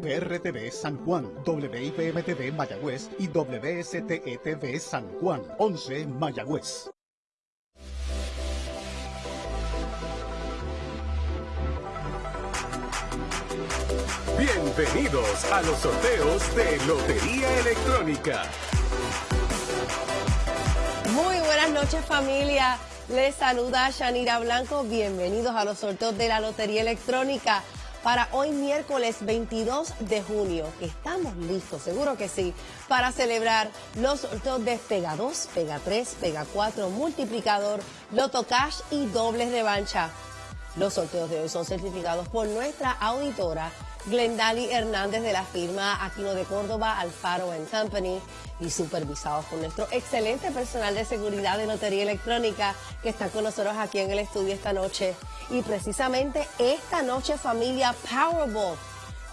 PRTV San Juan, WIPM-TV Mayagüez y WSTETV San Juan, 11 Mayagüez. Bienvenidos a los sorteos de Lotería Electrónica. Muy buenas noches familia, les saluda Shanira Blanco, bienvenidos a los sorteos de la Lotería Electrónica para hoy miércoles 22 de junio, que estamos listos, seguro que sí, para celebrar los sorteos de Pega 2, Pega 3, Pega 4, Multiplicador, Loto Cash y Dobles Revancha. Los sorteos de hoy son certificados por nuestra auditora Glendali Hernández de la firma Aquino de Córdoba, Alfaro Company y supervisados por nuestro excelente personal de seguridad de Lotería Electrónica que está con nosotros aquí en el estudio esta noche. Y precisamente esta noche familia Powerball,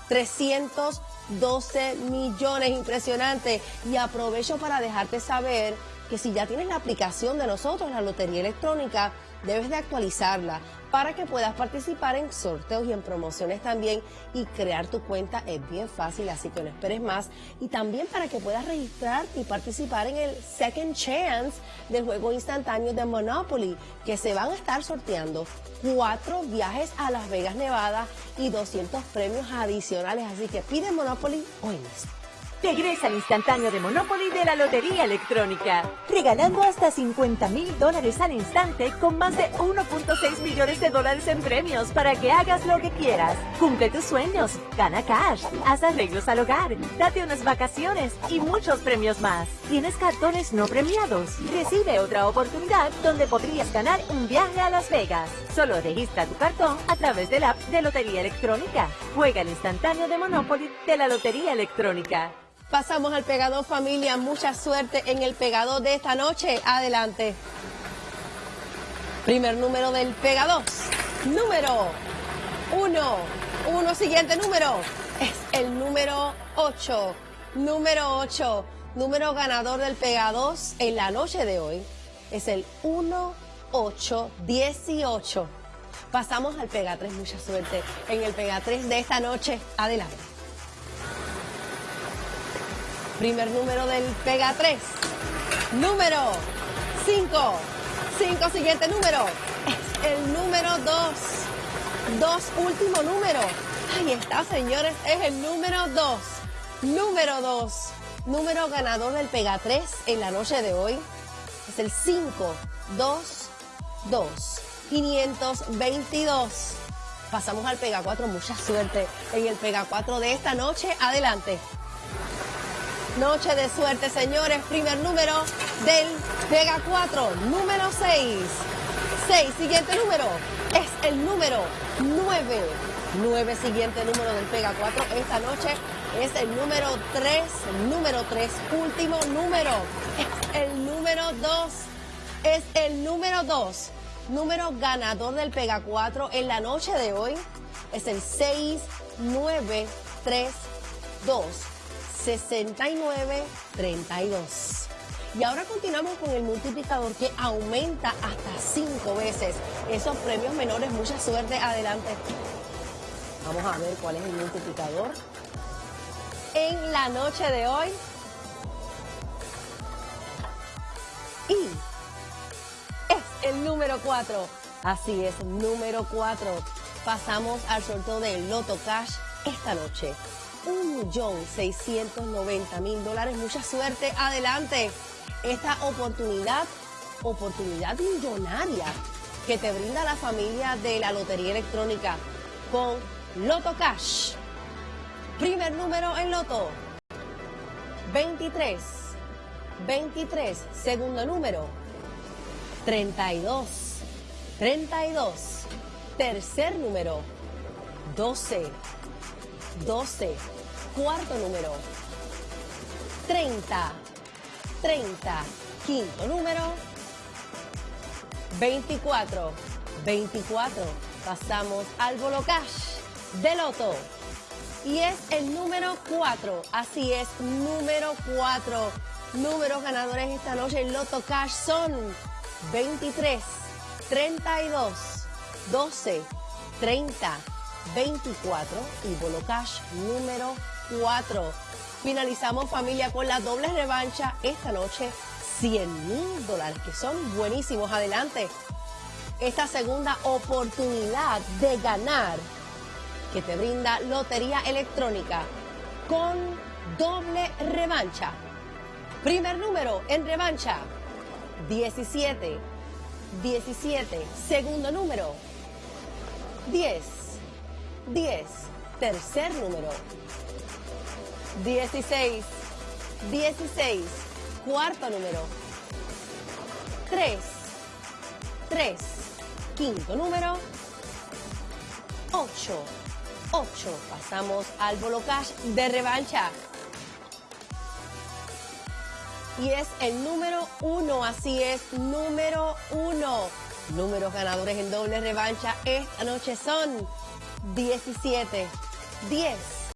312 millones, impresionante. Y aprovecho para dejarte saber que si ya tienes la aplicación de nosotros, la Lotería Electrónica, debes de actualizarla para que puedas participar en sorteos y en promociones también y crear tu cuenta es bien fácil, así que no esperes más. Y también para que puedas registrar y participar en el Second Chance del juego instantáneo de Monopoly, que se van a estar sorteando cuatro viajes a Las Vegas, Nevada y 200 premios adicionales. Así que pide Monopoly hoy mismo. Regresa al instantáneo de Monopoly de la Lotería Electrónica, regalando hasta 50 mil dólares al instante con más de 1.6 millones de dólares en premios para que hagas lo que quieras. Cumple tus sueños, gana cash, haz arreglos al hogar, date unas vacaciones y muchos premios más. ¿Tienes cartones no premiados? Recibe otra oportunidad donde podrías ganar un viaje a Las Vegas. Solo registra tu cartón a través del app de Lotería Electrónica. Juega el instantáneo de Monopoly de la Lotería Electrónica. Pasamos al pegado familia. Mucha suerte en el pegado de esta noche. Adelante. Primer número del pegado. Número uno. Uno siguiente número. Es el número 8. Número 8. Número ganador del Pega 2 en la noche de hoy es el 1818. Pasamos al Pega 3. Mucha suerte en el Pega 3 de esta noche. Adelante. Primer número del Pega 3. Número 5. 5 siguiente número. Es el número 2. 2 último número. Ahí está, señores. Es el número 2. Número 2. Número ganador del Pega 3 en la noche de hoy. Es el 5. 2. 2. 522. Pasamos al Pega 4. Mucha suerte en el Pega 4 de esta noche. Adelante. Noche de suerte, señores. Primer número del Pega 4, número 6. 6, siguiente número, es el número 9. 9, siguiente número del Pega 4. Esta noche es el número 3. Número 3, último número. Es el número 2. Es el número 2. Número ganador del Pega 4 en la noche de hoy es el 6, 9, 3, 2. 6932. Y ahora continuamos con el multiplicador que aumenta hasta 5 veces esos premios menores. Mucha suerte, adelante. Vamos a ver cuál es el multiplicador. En la noche de hoy. Y es el número 4. Así es, número 4. Pasamos al sorteo del Loto Cash esta noche. 1.690.000 dólares. Mucha suerte. Adelante. Esta oportunidad, oportunidad millonaria que te brinda la familia de la Lotería Electrónica con Loto Cash. Primer número en Loto. 23. 23. Segundo número. 32. 32. Tercer número. 12. 12 cuarto número. 30, 30, quinto número. 24, 24. Pasamos al Bolo Cash de Loto. Y es el número 4. Así es, número 4. Números ganadores esta noche en Loto Cash son 23, 32, 12, 30, 24 y Bolo Cash número 4. Finalizamos familia con la doble revancha esta noche, 100 mil dólares, que son buenísimos. Adelante. Esta segunda oportunidad de ganar que te brinda Lotería Electrónica con doble revancha. Primer número en revancha, 17. 17. Segundo número, 10. 10. Tercer número, 16. 16. Cuarto número, 3. 3. Quinto número, 8. 8. Pasamos al Bolo Cash de revancha. Y es el número uno, así es, número uno. Números ganadores en doble revancha esta noche son 17, 10,